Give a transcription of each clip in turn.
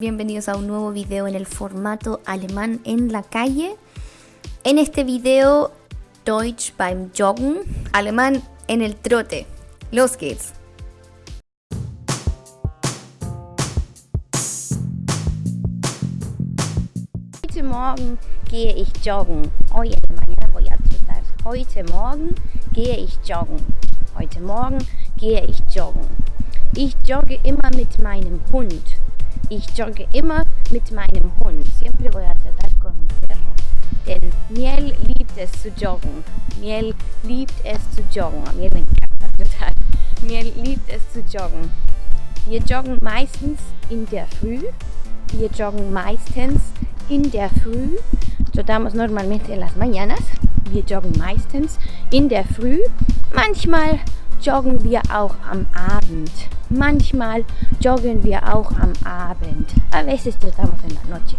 Bienvenidos a un nuevo video en el formato alemán en la calle. En este video Deutsch beim Joggen, alemán en el trote. Los geht's. Heute Morgen gehe ich joggen. Hoy en la voy a trotar. Heute Morgen gehe ich joggen. Heute Morgen gehe ich joggen. Ich jogge immer mit meinem Hund. Ich jogge immer mit meinem Hund. Siempre voy a tratar con mi perro. Denn Miel liebt es zu joggen. Miel liebt es zu joggen. Miel encanta total. Miel liebt es zu joggen. Wir joggen meistens in der Früh. Wir joggen meistens in der Früh. Trotamos normalmente en las mañanas. Wir joggen meistens in der Früh. Manchmal joggen wir auch am Abend. Manchmal joggen wir auch am Abend. A veces tratamos en la noche.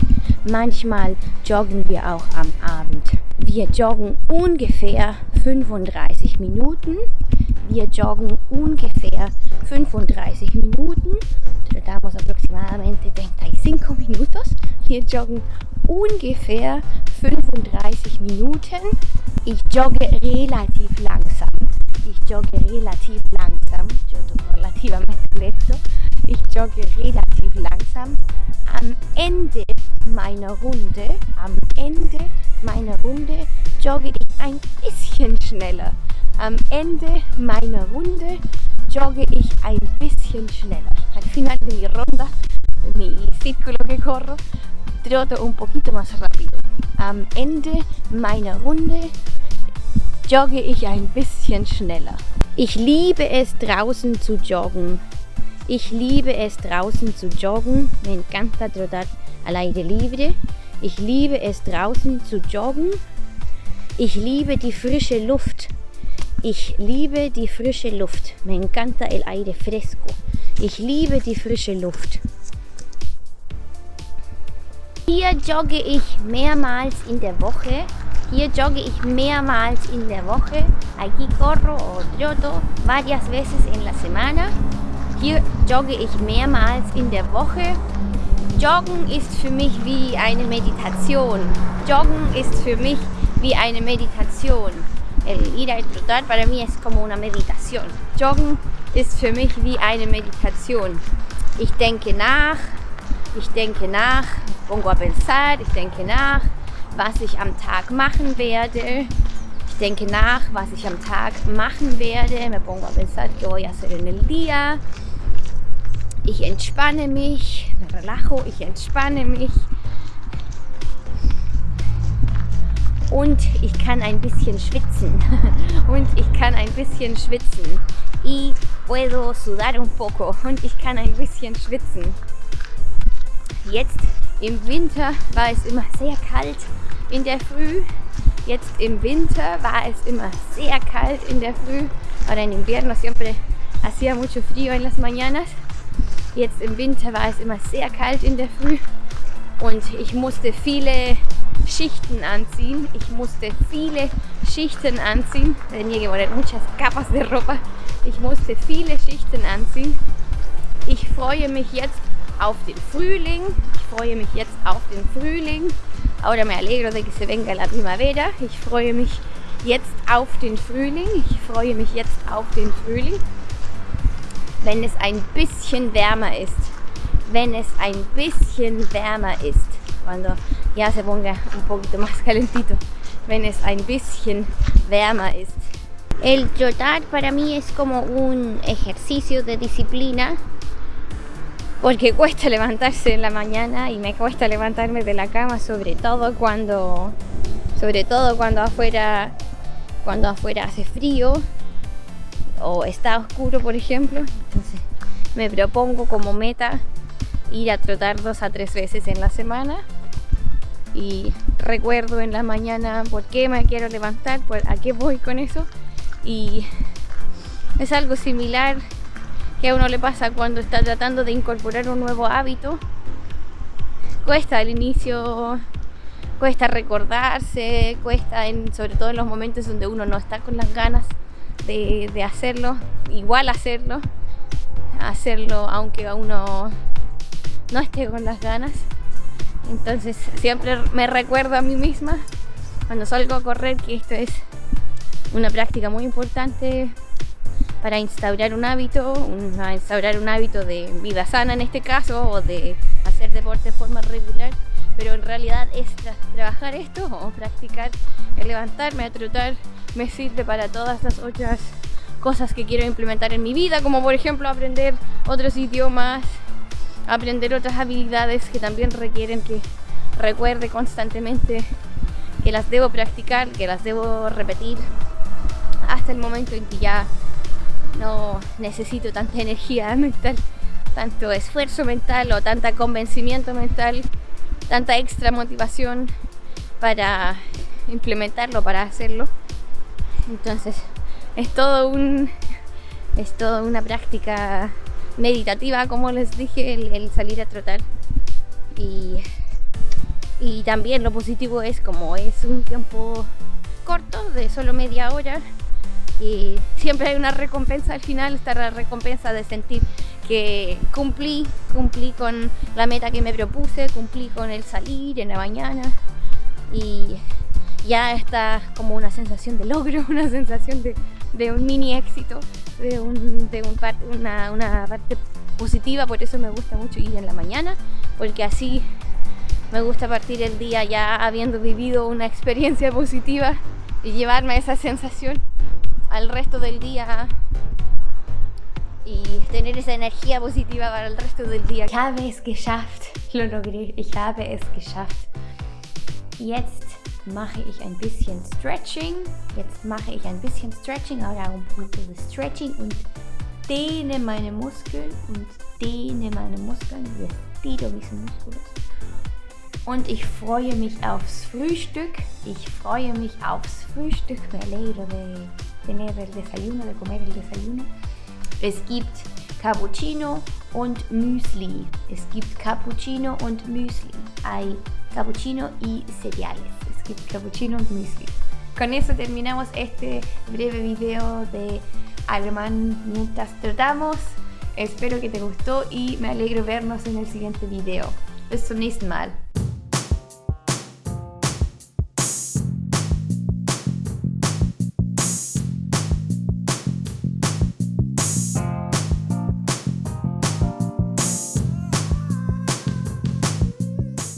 Manchmal joggen wir auch am Abend. Wir joggen ungefähr 35 Minuten. Wir joggen ungefähr 35 Minuten. Tratamos aproximadamente 35 minutos. Wir joggen ungefähr 35 Minuten. Ich jogge relativ. Ich jogge relativ langsam. Relativamente lento. Ich jogge relativ langsam. Am Ende meiner Runde, am Ende meiner Runde jogge ich ein bisschen schneller. Am Ende meiner Runde jogge ich ein bisschen schneller. Al final de mi ronda, de mi círculo que corro, troto un poquito más rápido. Am Ende meiner Runde jogge ich ein bisschen schneller. Ich liebe es draußen zu joggen. Ich liebe es draußen zu joggen. Me encanta trotar al aire libre. Ich liebe es draußen zu joggen. Ich liebe die frische Luft. Ich liebe die frische Luft. Me encanta el aire fresco. Ich liebe die frische Luft. Hier jogge ich mehrmals in der Woche. Hier jogge ich mehrmals in der Woche. Aquí corro o troto varias veces en la semana. Hier jogge ich mehrmals in der Woche. Joggen ist für mich wie eine Meditation. Joggen ist für mich wie eine Meditation. El ir a trotar para mí es como una meditación. Joggen ist für mich wie eine Meditation. Ich denke nach, ich denke nach, pongo a pensar, ich denke nach, was ich am Tag machen werde. Ich denke nach, was ich am Tag machen werde. Me pongo a pensar qué voy a hacer en el día. Ich entspanne mich, me relajo, ich entspanne mich. Und ich kann ein bisschen schwitzen. Und ich kann ein bisschen schwitzen. Y puedo sudar un poco. Und ich kann ein bisschen schwitzen. Jetzt im Winter war es immer sehr kalt in der Früh. Jetzt im Winter war es immer sehr kalt in der Früh. Ahora en invierno siempre hacía mucho frío en las mañanas. Jetzt im Winter war es immer sehr kalt in der Früh. Und ich musste viele Schichten anziehen. Ich musste viele Schichten anziehen. Tenía que muchas capas de ropa. Ich musste viele Schichten anziehen. Ich freue mich jetzt auf den Frühling. Freue mich jetzt auf den Frühling. Ahora me alegro de que se venga la primavera. Ich freue mich jetzt auf den Frühling. Ich freue mich jetzt auf den Frühling. Wenn es ein bisschen wärmer ist. Wenn es ein bisschen wärmer ist. Cuando ya se ponga un poquito más calentito. Wenn es ein bisschen wärmer ist. El trotar para mí es como un ejercicio de disciplina porque cuesta levantarse en la mañana y me cuesta levantarme de la cama sobre todo cuando sobre todo cuando afuera cuando afuera hace frío o está oscuro por ejemplo. Entonces me propongo como meta ir a trotar dos a tres veces en la semana. Y recuerdo en la mañana por qué me quiero levantar, por a qué voy con eso. Y es algo similar que a uno le pasa cuando está tratando de incorporar un nuevo hábito. Cuesta al inicio, cuesta recordarse, cuesta sobre todo en los momentos donde uno no está con las ganas de, de hacerlo, igual hacerlo, hacerlo aunque a uno no esté con las ganas. Entonces siempre me recuerdo a mí misma cuando salgo a correr que esto es una práctica muy importante para instaurar un hábito, una, instaurar un hábito de vida sana en este caso o de hacer deporte de forma regular, pero en realidad es trabajar esto o practicar el levantarme a trotar me sirve para todas las otras cosas que quiero implementar en mi vida, como por ejemplo aprender otros idiomas, aprender otras habilidades que también requieren que recuerde constantemente que las debo practicar, que las debo repetir hasta el momento en que ya no necesito tanta energía mental, tanto esfuerzo mental o tanta convencimiento mental, tanta extra motivación para implementarlo, para hacerlo. Entonces es todo un es toda una práctica meditativa, como les dije, el, salir a trotar. Y, y también lo positivo es como es un tiempo corto, de solo media hora, y siempre hay una recompensa al final, está la recompensa de sentir que cumplí, cumplí con la meta que me propuse, cumplí con el salir en la mañana y ya está como una sensación de logro, una sensación de, de un mini éxito, de, un, de un una, una parte positiva, por eso me gusta mucho ir en la mañana, porque así me gusta partir el día ya habiendo vivido una experiencia positiva y llevarme esa sensación al resto del día y tener esa energía positiva para el resto del día. Ich habe es geschafft, lo logré, ich habe es geschafft. Jetzt mache ich ein bisschen Stretching. Jetzt mache ich ein bisschen Stretching, ahora un poquito de Stretching und dehne meine Muskeln und dehne meine Muskeln estiro mis músculos. Und ich freue mich aufs Frühstück. Ich freue mich aufs Frühstück. Me alegro de tener el desayuno, de comer el desayuno. Es gibt Cappuccino und Müsli. Es gibt Cappuccino und Müsli. Hay cappuccino y cereales. Es gibt Cappuccino und Müsli. Con eso terminamos este breve video de alemán mientras tratamos. Espero que te gustó y me alegro vernos en el siguiente video. Bis zum nächsten Mal.